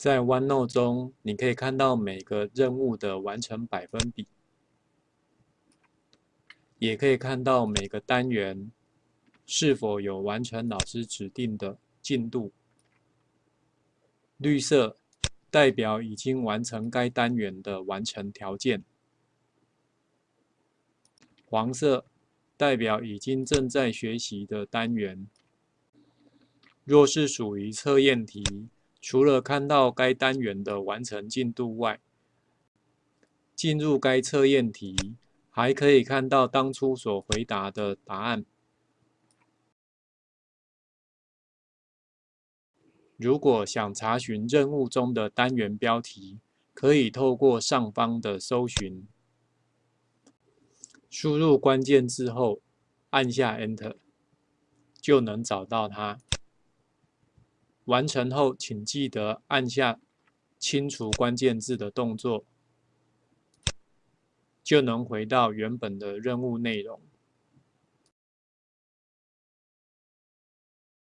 在 OneNote 中，你可以看到每个任务的完成百分比，也可以看到每个单元是否有完成老师指定的进度。绿色代表已经完成该单元的完成条件，黄色代表已经正在学习的单元。若是属于测验题，除了看到该单元的完成进度外，进入该测验题还可以看到当初所回答的答案。如果想查询任务中的单元标题，可以透过上方的搜寻，输入关键字后按下 Enter，就能找到它。完成后，请记得按下清除关键字的动作，就能回到原本的任务内容。